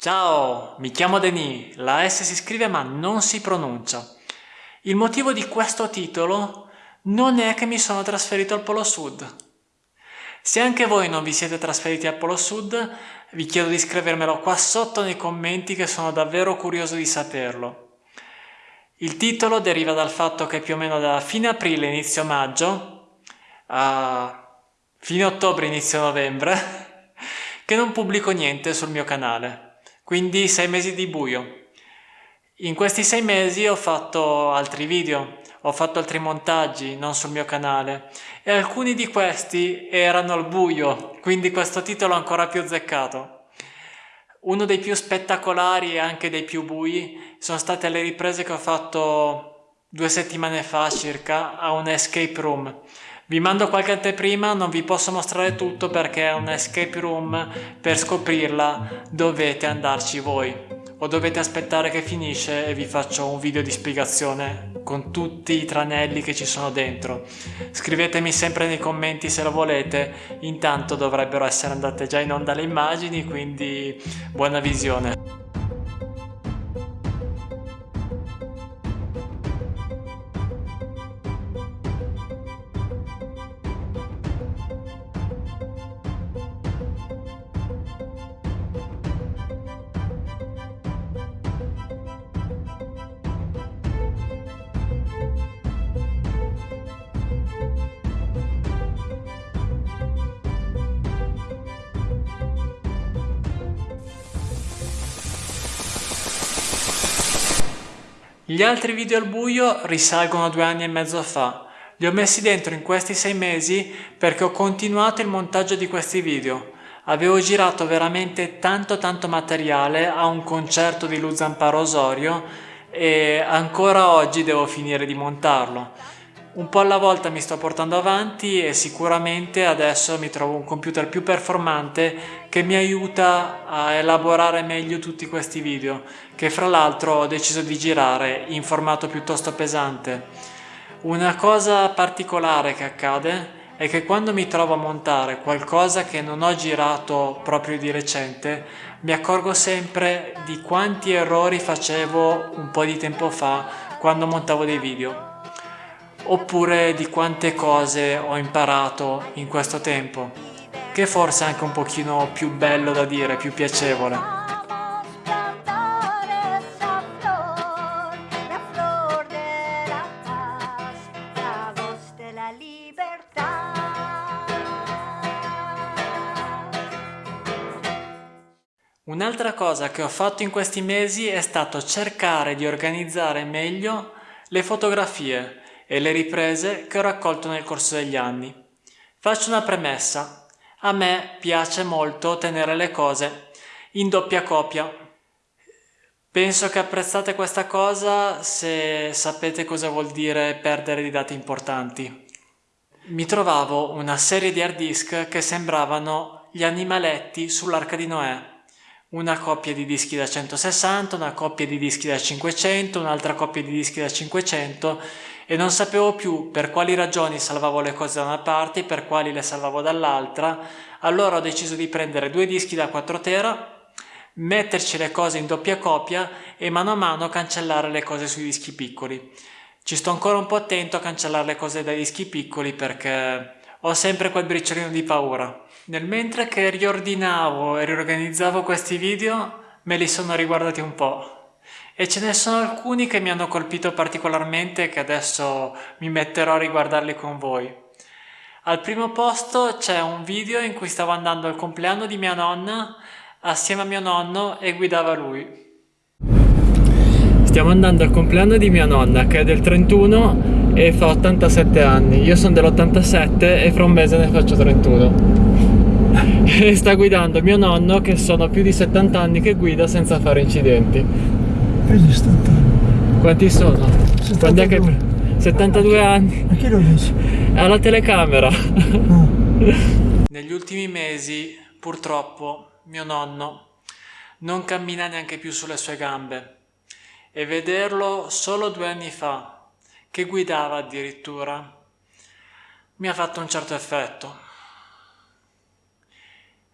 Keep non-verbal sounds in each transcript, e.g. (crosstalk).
Ciao, mi chiamo Denis, la S si scrive ma non si pronuncia. Il motivo di questo titolo non è che mi sono trasferito al Polo Sud. Se anche voi non vi siete trasferiti al Polo Sud, vi chiedo di scrivermelo qua sotto nei commenti che sono davvero curioso di saperlo. Il titolo deriva dal fatto che più o meno da fine aprile, inizio maggio, a fine ottobre, inizio novembre, (laughs) che non pubblico niente sul mio canale quindi sei mesi di buio. In questi sei mesi ho fatto altri video, ho fatto altri montaggi, non sul mio canale, e alcuni di questi erano al buio, quindi questo titolo è ancora più azzeccato. Uno dei più spettacolari e anche dei più bui sono state le riprese che ho fatto due settimane fa circa a un escape room. Vi mando qualche anteprima, non vi posso mostrare tutto perché è un escape room, per scoprirla dovete andarci voi o dovete aspettare che finisce e vi faccio un video di spiegazione con tutti i tranelli che ci sono dentro. Scrivetemi sempre nei commenti se lo volete, intanto dovrebbero essere andate già in onda le immagini, quindi buona visione. Gli altri video al buio risalgono a due anni e mezzo fa. Li ho messi dentro in questi sei mesi perché ho continuato il montaggio di questi video. Avevo girato veramente tanto tanto materiale a un concerto di Luzamparo Osorio e ancora oggi devo finire di montarlo. Un po' alla volta mi sto portando avanti e sicuramente adesso mi trovo un computer più performante che mi aiuta a elaborare meglio tutti questi video che fra l'altro ho deciso di girare in formato piuttosto pesante. Una cosa particolare che accade è che quando mi trovo a montare qualcosa che non ho girato proprio di recente mi accorgo sempre di quanti errori facevo un po' di tempo fa quando montavo dei video oppure di quante cose ho imparato in questo tempo, che forse è anche un pochino più bello da dire, più piacevole. Un'altra cosa che ho fatto in questi mesi è stato cercare di organizzare meglio le fotografie e le riprese che ho raccolto nel corso degli anni. Faccio una premessa. A me piace molto tenere le cose in doppia copia. Penso che apprezzate questa cosa se sapete cosa vuol dire perdere di dati importanti. Mi trovavo una serie di hard disk che sembravano gli animaletti sull'arca di Noè una coppia di dischi da 160, una coppia di dischi da 500, un'altra coppia di dischi da 500 e non sapevo più per quali ragioni salvavo le cose da una parte e per quali le salvavo dall'altra, allora ho deciso di prendere due dischi da 4 tera, metterci le cose in doppia copia e mano a mano cancellare le cose sui dischi piccoli. Ci sto ancora un po' attento a cancellare le cose dai dischi piccoli perché ho sempre quel briciolino di paura. Nel mentre che riordinavo e riorganizzavo questi video me li sono riguardati un po' e ce ne sono alcuni che mi hanno colpito particolarmente che adesso mi metterò a riguardarli con voi. Al primo posto c'è un video in cui stavo andando al compleanno di mia nonna assieme a mio nonno e guidava lui. Stiamo andando al compleanno di mia nonna che è del 31 e fa 87 anni. Io sono dell'87 e fra un mese ne faccio 31. (laughs) e sta guidando mio nonno che sono più di 70 anni che guida senza fare incidenti. Preso 70 anni. Quanti sono? 72. è che... 72 anni. Ma chi lo dice? Alla telecamera. Ah. (laughs) Negli ultimi mesi, purtroppo, mio nonno non cammina neanche più sulle sue gambe e vederlo solo due anni fa, che guidava addirittura, mi ha fatto un certo effetto.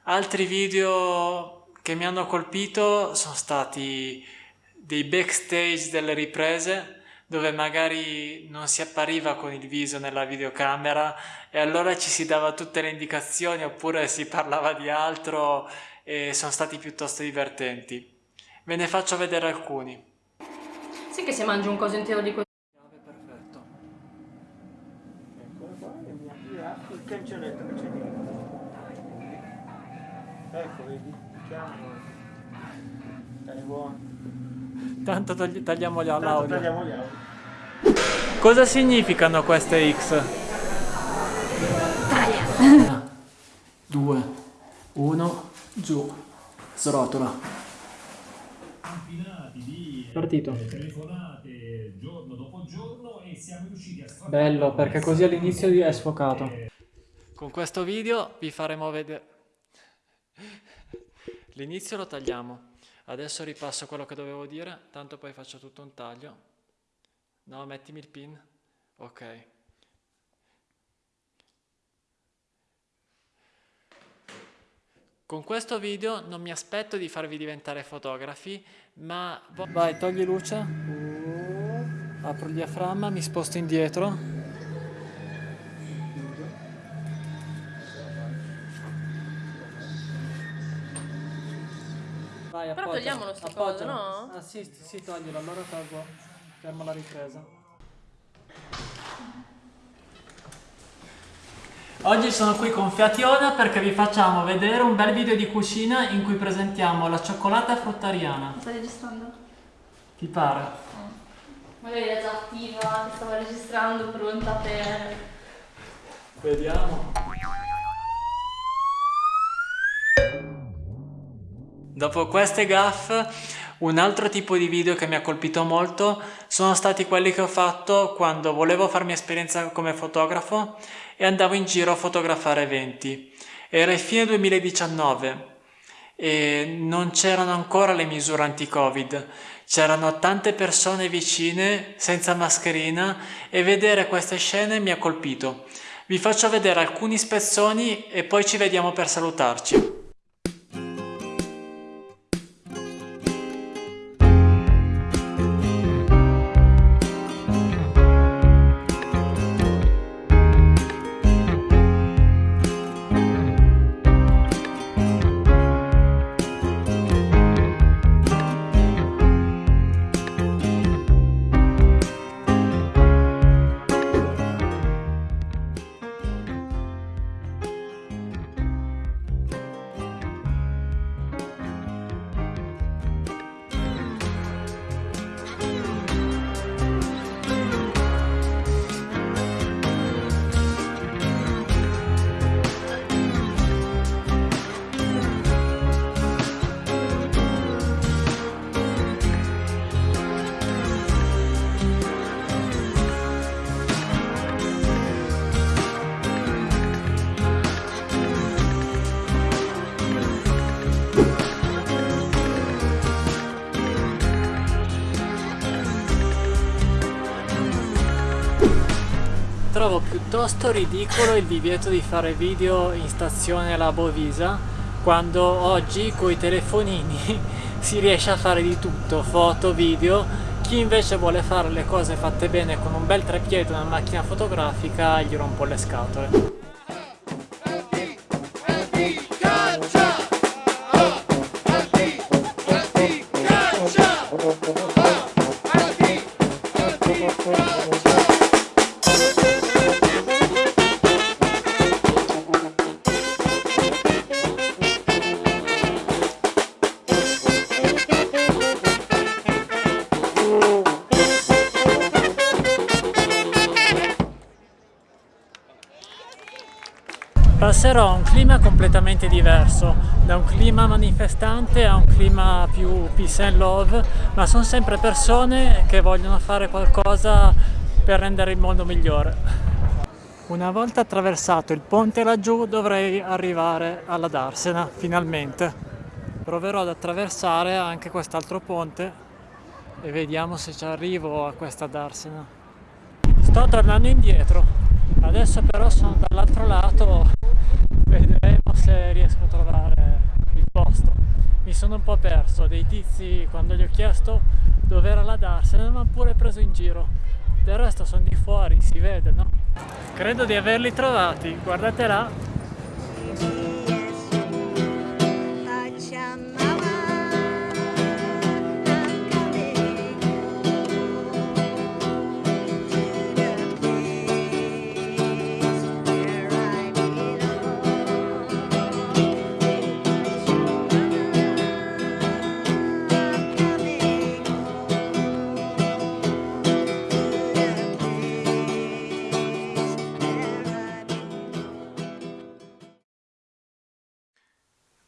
Altri video che mi hanno colpito sono stati dei backstage delle riprese dove magari non si appariva con il viso nella videocamera e allora ci si dava tutte le indicazioni oppure si parlava di altro e sono stati piuttosto divertenti. Ve ne faccio vedere alcuni. Sì che se mangi un coso intero di questo. Perfetto. Eccola qua, e mi aprirà il cancelletto che c'è dietro. Ecco, vedi, chiamo. Stai buono. Tanto tagli- tagliamo gli- Tanto l'audio. tagliamo gli audio. Cosa significano queste X? Taglia! 2, 1, giù, srotola. Partito. telefonate giorno dopo giorno e siamo riusciti a sfruttare Bello, perché così all'inizio è sfocato. Con questo video vi faremo vedere... (laughs) L'inizio lo tagliamo. Adesso ripasso quello che dovevo dire, tanto poi faccio tutto un taglio. No, mettimi il pin. Ok. Con questo video non mi aspetto di farvi diventare fotografi, ma... Vai, togli luce. Apro il diaframma, mi sposto indietro. Vai, Però appoggia. togliamolo sta cosa, no? Ah sì, sì, toglilo, allora tolgo. Fermo la ripresa. Oggi sono qui con Fiationa perché vi facciamo vedere un bel video di cucina in cui presentiamo la cioccolata fruttariana. Stai registrando? Ti pare? Magari era già attiva, stava registrando, pronta per... Vediamo. Dopo queste gaffe, un altro tipo di video che mi ha colpito molto sono stati quelli che ho fatto quando volevo farmi esperienza come fotografo e andavo in giro a fotografare eventi. Era il fine 2019 e non c'erano ancora le misure anti-covid, c'erano tante persone vicine senza mascherina e vedere queste scene mi ha colpito. Vi faccio vedere alcuni spezzoni e poi ci vediamo per salutarci. Trovo piuttosto ridicolo il divieto di fare video in stazione alla Bovisa quando oggi con i telefonini (laughs) si riesce a fare di tutto, foto, video. Chi invece vuole fare le cose fatte bene con un bel treppiede una macchina fotografica gli rompo le scatole. Passerò a un clima completamente diverso, da un clima manifestante a un clima più peace and love, ma sono sempre persone che vogliono fare qualcosa per rendere il mondo migliore. Una volta attraversato il ponte laggiù dovrei arrivare alla Darsena, finalmente. Proverò ad attraversare anche quest'altro ponte e vediamo se ci arrivo a questa Darsena. Sto tornando indietro, adesso però sono dall'altro lato, se riesco a trovare il posto. Mi mi sono un po' perso, dei tizi quando gli ho chiesto dove era la DAR se ne hanno pure preso in giro. Del resto sono di fuori, si vede, no? Credo di averli trovati, guardate là.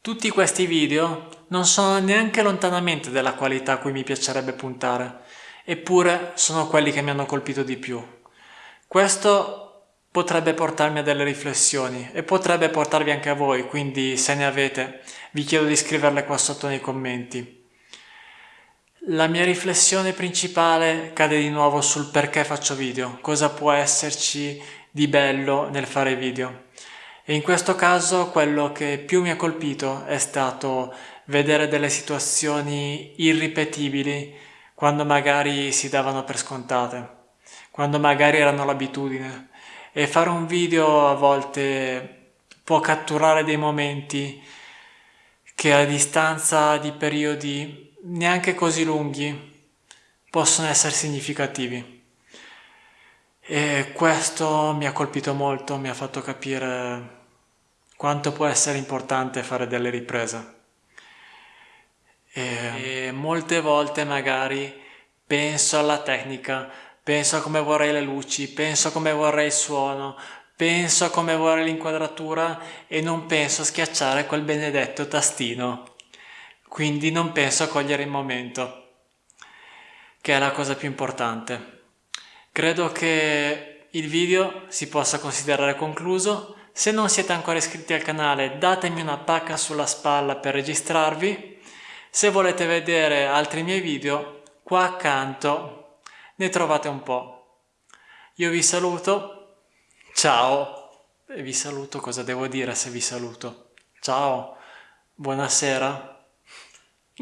Tutti questi video non sono neanche lontanamente della qualità a cui mi piacerebbe puntare, eppure sono quelli che mi hanno colpito di più. Questo potrebbe portarmi a delle riflessioni e potrebbe portarvi anche a voi, quindi se ne avete vi chiedo di scriverle qua sotto nei commenti. La mia riflessione principale cade di nuovo sul perché faccio video, cosa può esserci di bello nel fare video. E in questo caso quello che più mi ha colpito è stato vedere delle situazioni irripetibili quando magari si davano per scontate, quando magari erano l'abitudine. E fare un video a volte può catturare dei momenti che a distanza di periodi neanche così lunghi possono essere significativi. E questo mi ha colpito molto, mi ha fatto capire quanto può essere importante fare delle riprese. E, e molte volte magari penso alla tecnica, penso a come vorrei le luci, penso a come vorrei il suono, penso a come vorrei l'inquadratura e non penso a schiacciare quel benedetto tastino. Quindi non penso a cogliere il momento, che è la cosa più importante. Credo che il video si possa considerare concluso se non siete ancora iscritti al canale datemi una pacca sulla spalla per registrarvi. Se volete vedere altri miei video, qua accanto ne trovate un po'. Io vi saluto, ciao, e vi saluto, cosa devo dire se vi saluto? Ciao, buonasera.